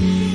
Mm-hmm.